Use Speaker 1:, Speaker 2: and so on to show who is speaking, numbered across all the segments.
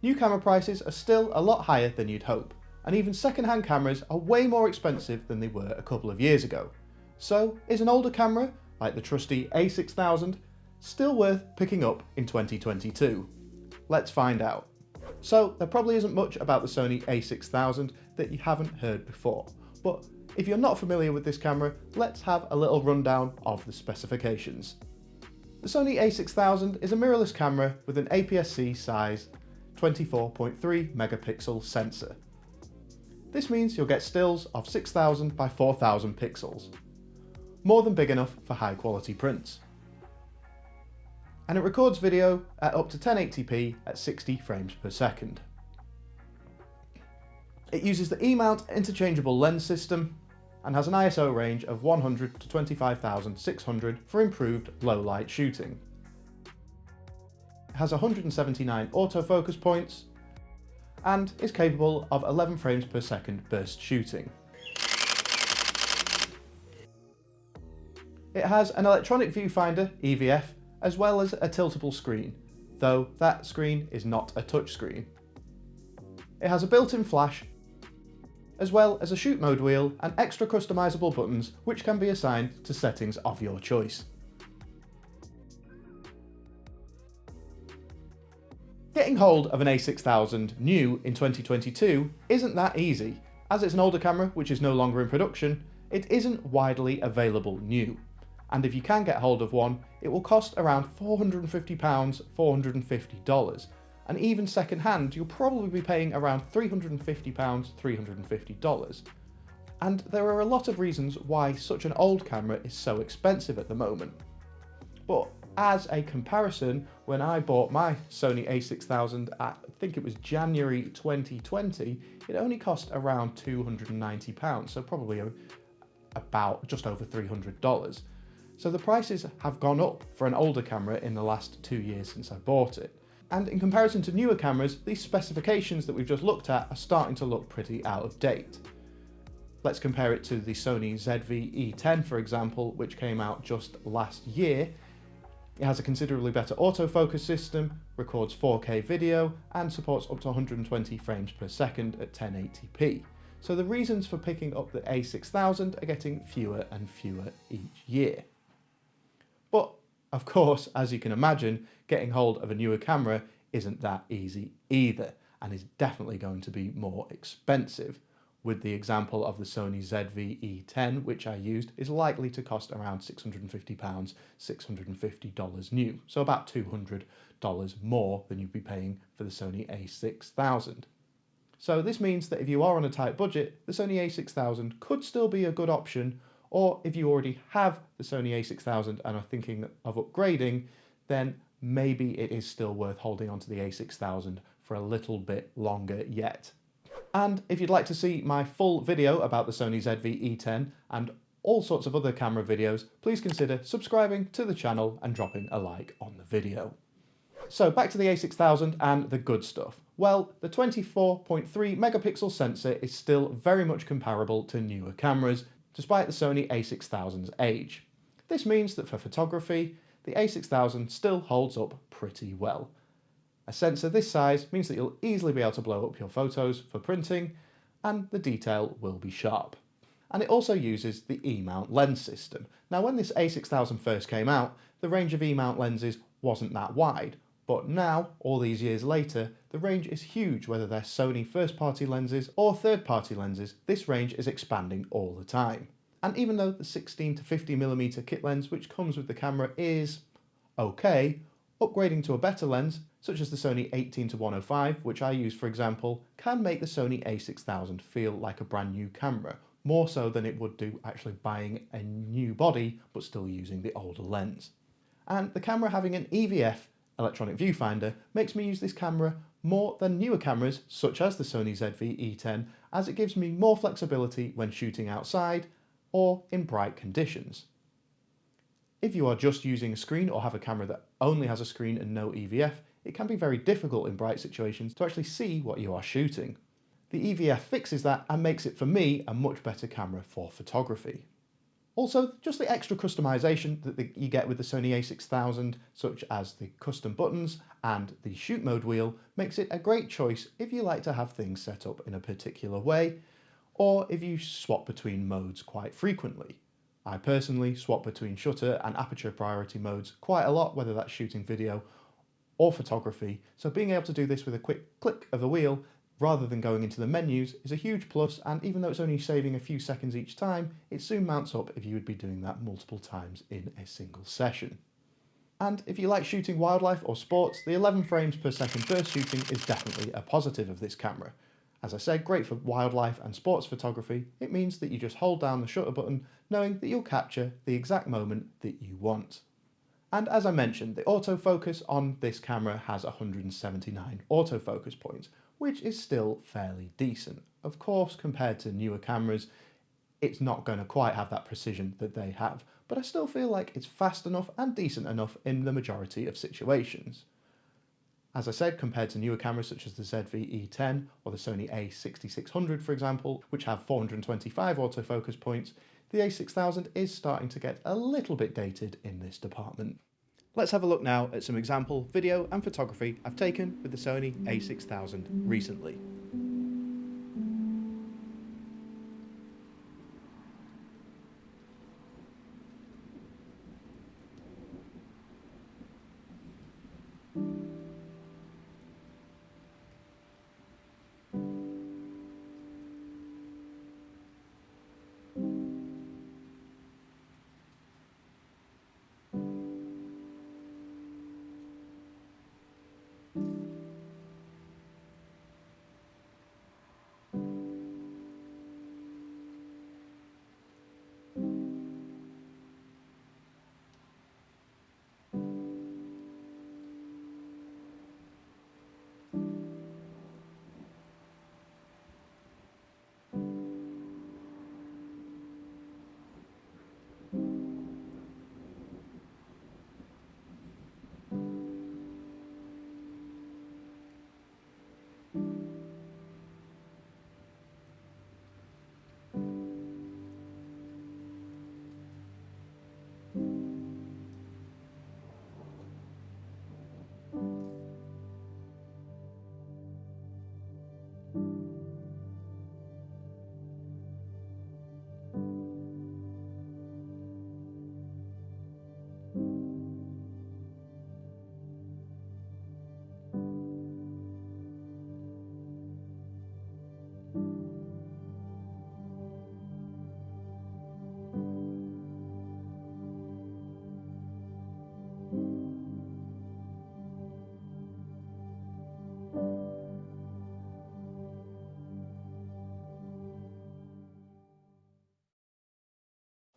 Speaker 1: New camera prices are still a lot higher than you'd hope, and even second-hand cameras are way more expensive than they were a couple of years ago. So is an older camera, like the trusty a6000, still worth picking up in 2022? Let's find out. So there probably isn't much about the Sony a6000 that you haven't heard before, but if you're not familiar with this camera, let's have a little rundown of the specifications. The Sony a6000 is a mirrorless camera with an APS-C size 24.3 megapixel sensor. This means you'll get stills of 6000 by 4000 pixels, more than big enough for high quality prints. And it records video at up to 1080p at 60 frames per second. It uses the E-mount interchangeable lens system and has an ISO range of 100 to 25,600 for improved low light shooting has 179 autofocus points, and is capable of 11 frames per second burst shooting. It has an electronic viewfinder, EVF, as well as a tiltable screen, though that screen is not a touchscreen. It has a built-in flash, as well as a shoot mode wheel and extra customizable buttons which can be assigned to settings of your choice. Getting hold of an a6000 new in 2022 isn't that easy. As it's an older camera which is no longer in production, it isn't widely available new. And if you can get hold of one, it will cost around £450, $450. And even second hand, you'll probably be paying around £350, $350. And there are a lot of reasons why such an old camera is so expensive at the moment. But as a comparison, when I bought my Sony a6000 at, I think it was January 2020, it only cost around £290, so probably about just over $300. So the prices have gone up for an older camera in the last two years since I bought it. And in comparison to newer cameras, these specifications that we've just looked at are starting to look pretty out of date. Let's compare it to the Sony ZV-E10 for example, which came out just last year it has a considerably better autofocus system, records 4K video, and supports up to 120 frames per second at 1080p. So the reasons for picking up the A6000 are getting fewer and fewer each year. But of course, as you can imagine, getting hold of a newer camera isn't that easy either, and is definitely going to be more expensive with the example of the Sony ZV-E10, which I used, is likely to cost around £650, $650 new, so about $200 more than you'd be paying for the Sony a6000. So this means that if you are on a tight budget, the Sony a6000 could still be a good option, or if you already have the Sony a6000 and are thinking of upgrading, then maybe it is still worth holding onto the a6000 for a little bit longer yet. And if you'd like to see my full video about the Sony ZV-E10 and all sorts of other camera videos, please consider subscribing to the channel and dropping a like on the video. So back to the a6000 and the good stuff. Well, the 24.3 megapixel sensor is still very much comparable to newer cameras, despite the Sony a6000's age. This means that for photography, the a6000 still holds up pretty well. A sensor this size means that you'll easily be able to blow up your photos for printing and the detail will be sharp. And it also uses the E-mount lens system. Now when this a6000 first came out, the range of E-mount lenses wasn't that wide, but now, all these years later, the range is huge whether they're Sony first-party lenses or third-party lenses, this range is expanding all the time. And even though the 16 to 50mm kit lens which comes with the camera is okay, upgrading to a better lens such as the Sony 18 to 105, which I use for example, can make the Sony a6000 feel like a brand new camera, more so than it would do actually buying a new body but still using the older lens. And the camera having an EVF electronic viewfinder makes me use this camera more than newer cameras such as the Sony ZV-E10 as it gives me more flexibility when shooting outside or in bright conditions. If you are just using a screen or have a camera that only has a screen and no EVF, it can be very difficult in bright situations to actually see what you are shooting. The EVF fixes that and makes it for me a much better camera for photography. Also, just the extra customization that the, you get with the Sony a6000, such as the custom buttons and the shoot mode wheel, makes it a great choice if you like to have things set up in a particular way, or if you swap between modes quite frequently. I personally swap between shutter and aperture priority modes quite a lot, whether that's shooting video or photography, so being able to do this with a quick click of the wheel rather than going into the menus is a huge plus and even though it's only saving a few seconds each time, it soon mounts up if you would be doing that multiple times in a single session. And if you like shooting wildlife or sports, the 11 frames per second burst shooting is definitely a positive of this camera. As I said, great for wildlife and sports photography, it means that you just hold down the shutter button knowing that you'll capture the exact moment that you want. And as I mentioned, the autofocus on this camera has 179 autofocus points, which is still fairly decent. Of course, compared to newer cameras, it's not going to quite have that precision that they have, but I still feel like it's fast enough and decent enough in the majority of situations. As I said, compared to newer cameras such as the ZV-E10 or the Sony a6600 for example, which have 425 autofocus points, the a6000 is starting to get a little bit dated in this department. Let's have a look now at some example video and photography I've taken with the Sony a6000 recently.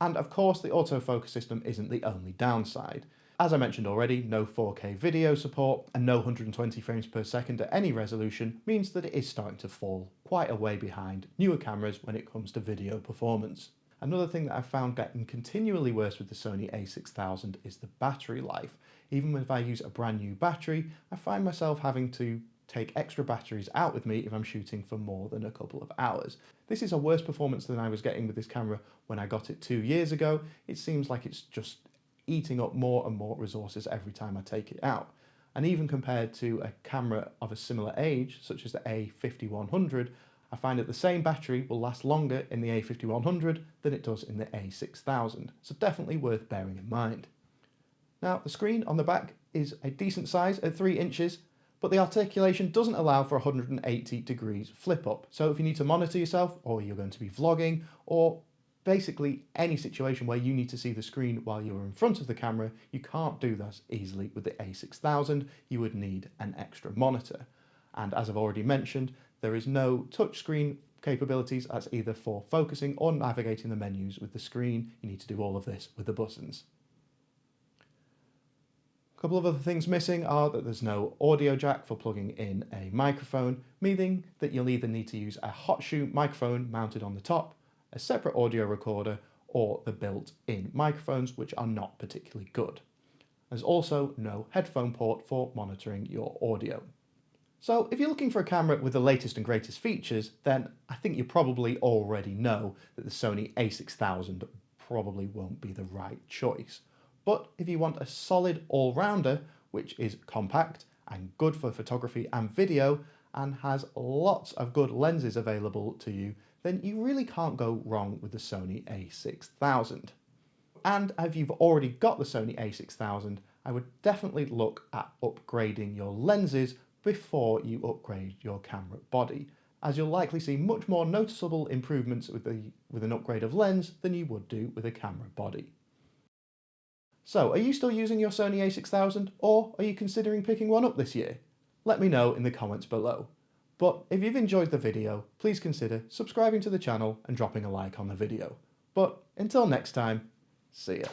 Speaker 1: And of course, the autofocus system isn't the only downside. As I mentioned already, no 4K video support and no 120 frames per second at any resolution means that it is starting to fall quite a way behind newer cameras when it comes to video performance. Another thing that I've found getting continually worse with the Sony a6000 is the battery life. Even if I use a brand new battery, I find myself having to take extra batteries out with me if I'm shooting for more than a couple of hours. This is a worse performance than I was getting with this camera when I got it two years ago. It seems like it's just eating up more and more resources every time I take it out. And even compared to a camera of a similar age, such as the A5100, I find that the same battery will last longer in the A5100 than it does in the A6000, so definitely worth bearing in mind. Now, the screen on the back is a decent size at 3 inches, but the articulation doesn't allow for 180 degrees flip up. So if you need to monitor yourself or you're going to be vlogging or basically any situation where you need to see the screen while you're in front of the camera, you can't do that easily with the a6000. You would need an extra monitor. And as I've already mentioned, there is no touchscreen capabilities as either for focusing or navigating the menus with the screen. You need to do all of this with the buttons. A couple of other things missing are that there's no audio jack for plugging in a microphone, meaning that you'll either need to use a hot shoe microphone mounted on the top, a separate audio recorder, or the built-in microphones, which are not particularly good. There's also no headphone port for monitoring your audio. So if you're looking for a camera with the latest and greatest features, then I think you probably already know that the Sony a6000 probably won't be the right choice. But if you want a solid all-rounder, which is compact and good for photography and video, and has lots of good lenses available to you, then you really can't go wrong with the Sony a6000. And if you've already got the Sony a6000, I would definitely look at upgrading your lenses before you upgrade your camera body, as you'll likely see much more noticeable improvements with, the, with an upgrade of lens than you would do with a camera body. So, are you still using your Sony a6000 or are you considering picking one up this year? Let me know in the comments below. But if you've enjoyed the video, please consider subscribing to the channel and dropping a like on the video. But until next time, see ya.